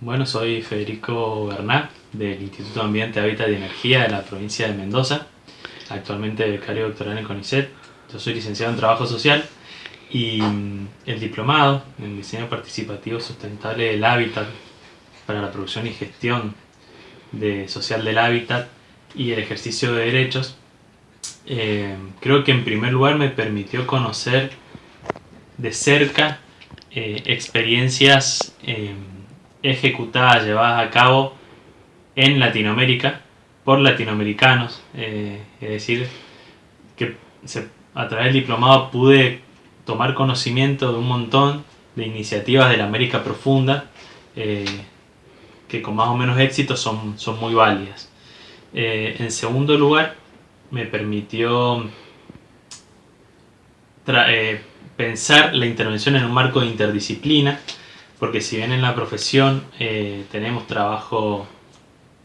Bueno, soy Federico Bernat del Instituto Ambiente, Hábitat y Energía de la provincia de Mendoza, actualmente becario doctoral en CONICET. Yo soy licenciado en Trabajo Social y mm, el diplomado en Diseño Participativo Sustentable del Hábitat para la producción y gestión de social del hábitat y el ejercicio de derechos, eh, creo que en primer lugar me permitió conocer de cerca eh, experiencias eh, ejecutadas, llevadas a cabo en Latinoamérica por latinoamericanos. Eh, es decir, que a través del diplomado pude tomar conocimiento de un montón de iniciativas de la América Profunda eh, que con más o menos éxito son, son muy válidas. Eh, en segundo lugar, me permitió pensar la intervención en un marco de interdisciplina porque si bien en la profesión eh, tenemos trabajo,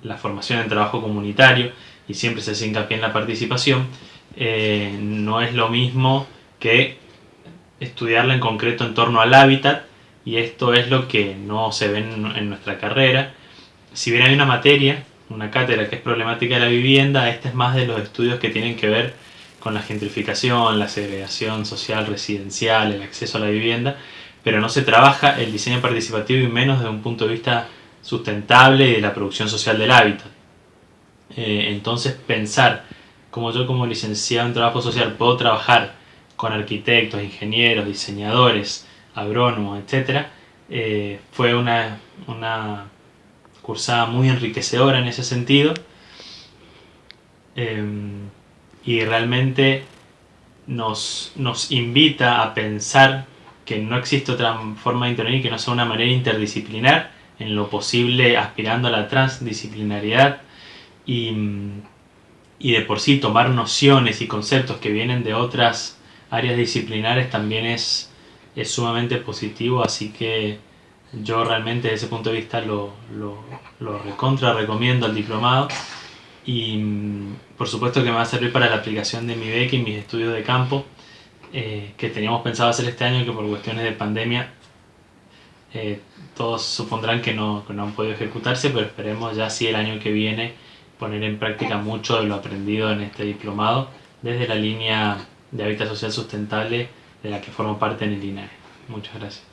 la formación en trabajo comunitario y siempre se hace hincapié en la participación, eh, no es lo mismo que estudiarla en concreto en torno al hábitat y esto es lo que no se ve en, nuestra carrera. Si bien hay una materia, una cátedra que es problemática de la vivienda, este es más de los estudios que tienen que ver con la gentrificación, la segregación social residencial, el acceso a la vivienda, pero no se trabaja el diseño participativo y menos desde un punto de vista sustentable y de la producción social del hábitat. Eh, entonces pensar como yo como licenciado en trabajo social puedo trabajar con arquitectos, ingenieros, diseñadores, agrónomos, etc., eh, fue una, una, cursada muy enriquecedora en ese sentido em, y realmente nos, nos invita a pensar que no existe otra forma de intervenir que no sea una manera interdisciplinar, en lo posible aspirando a la transdisciplinariedad y, y de por sí tomar nociones y conceptos que vienen de otras áreas disciplinares también es, es sumamente positivo, así que yo realmente desde ese punto de vista lo, lo, lo recontra recomiendo al diplomado y por supuesto que me va a servir para la aplicación de mi beca y mis estudios de campo eh, que teníamos pensado hacer este año que por cuestiones de pandemia eh, todos supondrán que no, que no han podido ejecutarse, pero esperemos ya sí el año que viene poner en práctica mucho de lo aprendido en este diplomado desde la línea de hábitat social sustentable de la que formo parte en el INAE. Muchas gracias.